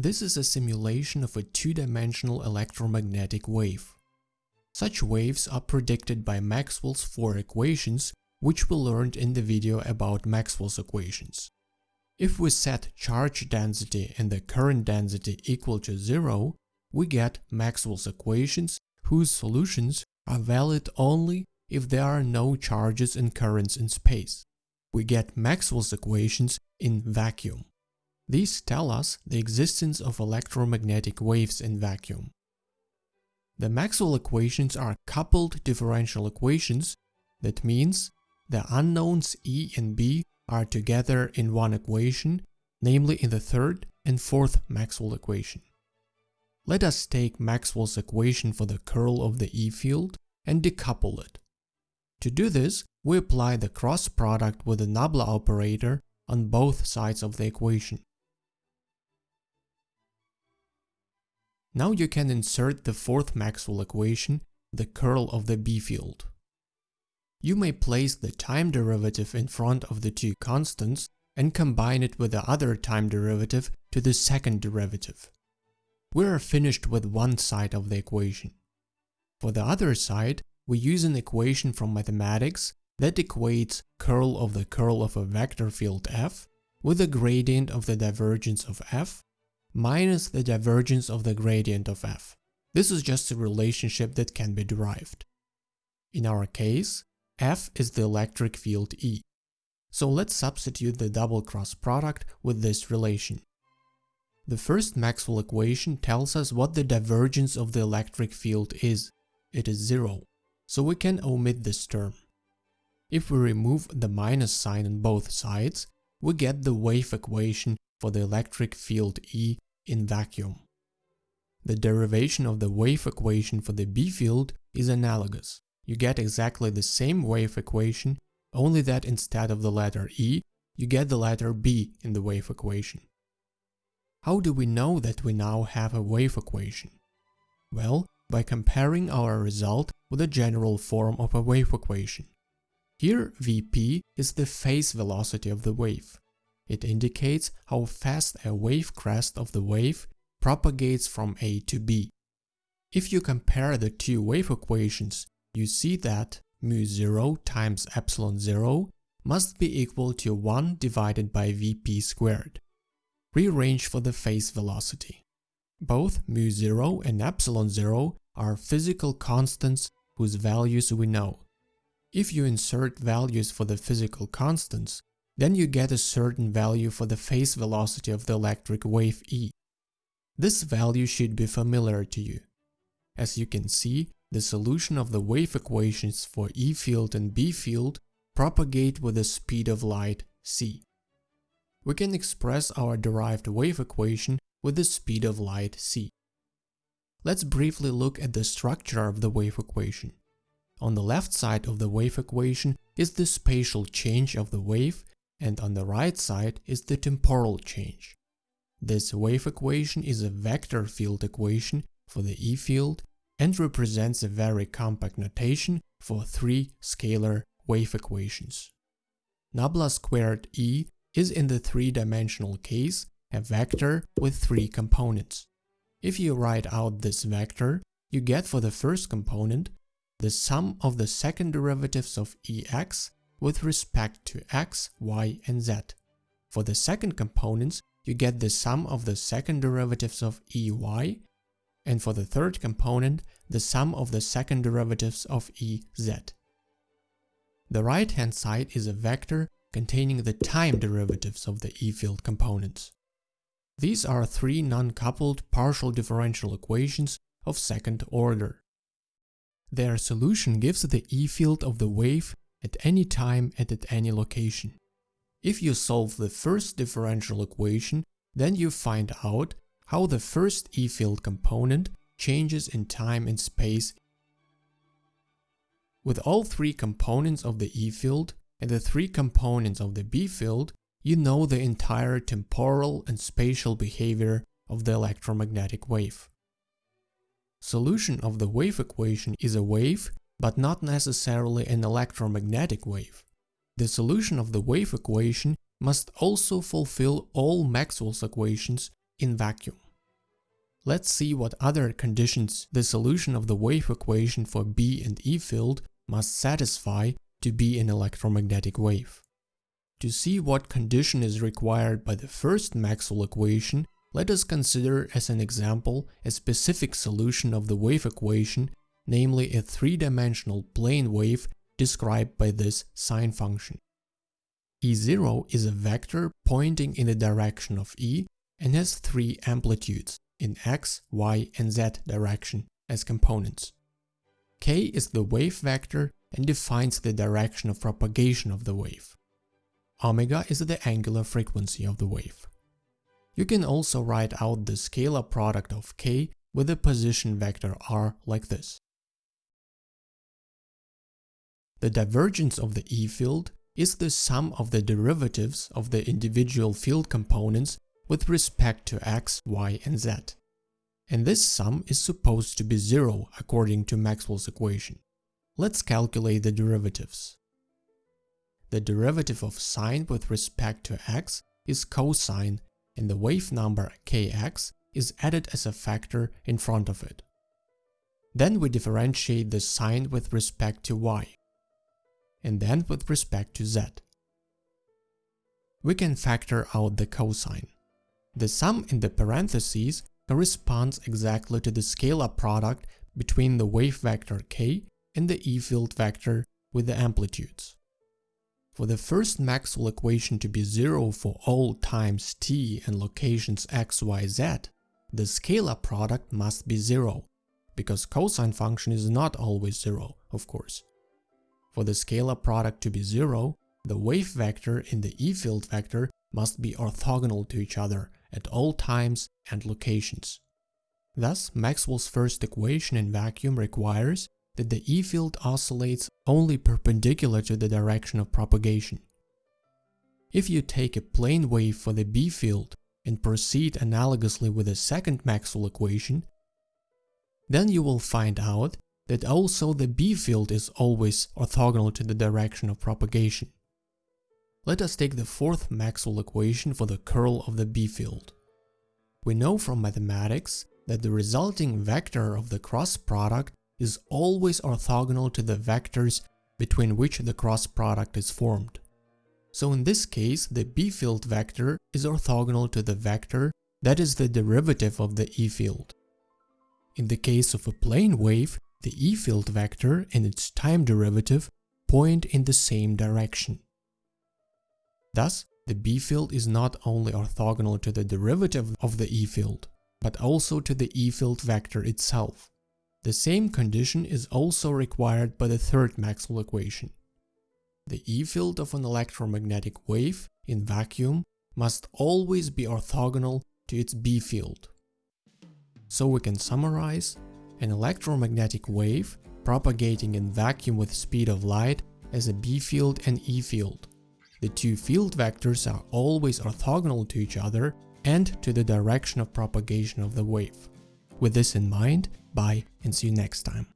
This is a simulation of a two-dimensional electromagnetic wave. Such waves are predicted by Maxwell's four equations, which we learned in the video about Maxwell's equations. If we set charge density and the current density equal to zero, we get Maxwell's equations whose solutions are valid only if there are no charges and currents in space. We get Maxwell's equations in vacuum. These tell us the existence of electromagnetic waves in vacuum. The Maxwell equations are coupled differential equations, that means the unknowns E and B are together in one equation, namely in the third and fourth Maxwell equation. Let us take Maxwell's equation for the curl of the E field and decouple it. To do this, we apply the cross product with the nabla operator on both sides of the equation. Now you can insert the fourth Maxwell equation, the curl of the B field. You may place the time derivative in front of the two constants and combine it with the other time derivative to the second derivative. We are finished with one side of the equation. For the other side, we use an equation from mathematics that equates curl of the curl of a vector field f with the gradient of the divergence of f minus the divergence of the gradient of f. This is just a relationship that can be derived. In our case, f is the electric field E. So let's substitute the double cross product with this relation. The first Maxwell equation tells us what the divergence of the electric field is. It is zero, so we can omit this term. If we remove the minus sign on both sides, we get the wave equation for the electric field E in vacuum. The derivation of the wave equation for the B field is analogous. You get exactly the same wave equation, only that instead of the letter E, you get the letter B in the wave equation. How do we know that we now have a wave equation? Well, by comparing our result with the general form of a wave equation. Here Vp is the phase velocity of the wave. It indicates how fast a wave crest of the wave propagates from A to B. If you compare the two wave equations, you see that mu0 times epsilon 0 must be equal to 1 divided by Vp squared. Rearrange for the phase velocity. Both mu0 and epsilon 0 are physical constants whose values we know. If you insert values for the physical constants, then you get a certain value for the phase velocity of the electric wave E. This value should be familiar to you. As you can see, the solution of the wave equations for E field and B field propagate with the speed of light c. We can express our derived wave equation with the speed of light c. Let's briefly look at the structure of the wave equation. On the left side of the wave equation is the spatial change of the wave and on the right side is the temporal change. This wave equation is a vector field equation for the E field and represents a very compact notation for three scalar wave equations. Nabla squared E is in the three-dimensional case a vector with three components. If you write out this vector, you get for the first component the sum of the second derivatives of Ex with respect to x, y, and z. For the second components, you get the sum of the second derivatives of ey, and for the third component, the sum of the second derivatives of ez. The right-hand side is a vector containing the time derivatives of the E-field components. These are three non-coupled partial differential equations of second order. Their solution gives the E-field of the wave at any time and at any location. If you solve the first differential equation, then you find out how the first E-field component changes in time and space. With all three components of the E-field and the three components of the B-field, you know the entire temporal and spatial behavior of the electromagnetic wave. Solution of the wave equation is a wave but not necessarily an electromagnetic wave. The solution of the wave equation must also fulfill all Maxwell's equations in vacuum. let's see what other conditions the solution of the wave equation for B and E field must satisfy to be an electromagnetic wave. To see what condition is required by the first Maxwell equation, let us consider as an example a specific solution of the wave equation, namely a three-dimensional plane wave described by this sine function. E0 is a vector pointing in the direction of E and has three amplitudes in x, y and z direction as components. K is the wave vector and defines the direction of propagation of the wave. Omega is the angular frequency of the wave. You can also write out the scalar product of k with the position vector r like this. The divergence of the E field is the sum of the derivatives of the individual field components with respect to x, y and z. And this sum is supposed to be zero according to Maxwell's equation. Let's calculate the derivatives. The derivative of sine with respect to x is cosine and the wave number kx is added as a factor in front of it. Then we differentiate the sine with respect to y and then with respect to z. We can factor out the cosine. The sum in the parentheses corresponds exactly to the scalar product between the wave vector k and the E field vector with the amplitudes. For the first Maxwell equation to be zero for all times t and locations x, y, z, the scalar product must be zero, because cosine function is not always zero, of course. For the scalar product to be zero, the wave vector in the E field vector must be orthogonal to each other at all times and locations. Thus, Maxwell's first equation in vacuum requires that the E field oscillates only perpendicular to the direction of propagation. If you take a plane wave for the B field and proceed analogously with the second Maxwell equation, then you will find out that also the B field is always orthogonal to the direction of propagation. Let us take the fourth Maxwell equation for the curl of the B field. We know from mathematics that the resulting vector of the cross product is always orthogonal to the vectors between which the cross product is formed. So in this case, the B field vector is orthogonal to the vector that is the derivative of the E field. In the case of a plane wave, the E field vector and its time derivative point in the same direction. Thus, the B field is not only orthogonal to the derivative of the E field, but also to the E field vector itself. The same condition is also required by the third Maxwell equation. The E field of an electromagnetic wave in vacuum must always be orthogonal to its B field. So we can summarize, an electromagnetic wave propagating in vacuum with speed of light has a B field and E field. The two field vectors are always orthogonal to each other and to the direction of propagation of the wave. With this in mind, bye and see you next time.